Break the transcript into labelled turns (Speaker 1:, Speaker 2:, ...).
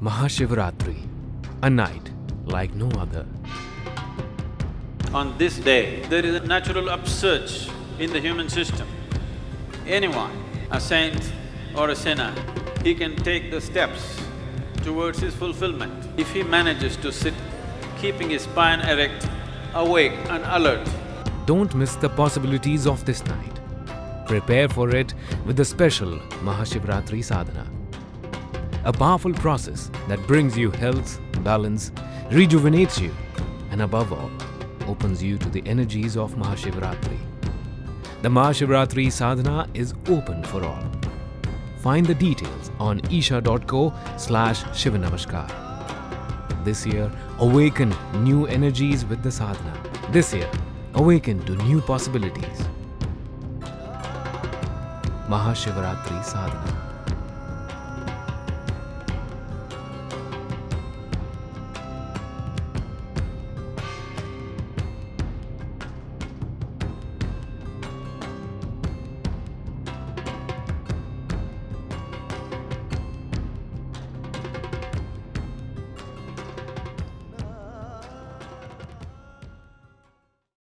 Speaker 1: Mahashivratri, a night like no other.
Speaker 2: On this day, there is a natural upsurge in the human system. Anyone, a saint or a sinner, he can take the steps towards his fulfillment. If he manages to sit, keeping his spine erect, awake and alert,
Speaker 1: Don't miss the possibilities of this night. Prepare for it with the special Mahashivratri Sadhana. A powerful process that brings you health, balance, rejuvenates you, and above all, opens you to the energies of Mahashivratri. The Mahashivratri Sadhana is open for all. Find the details on isha.co slash Shivanamaskar. This year, awaken new energies with the sadhana. This year, awaken to new possibilities. Mahashivratri Sadhana.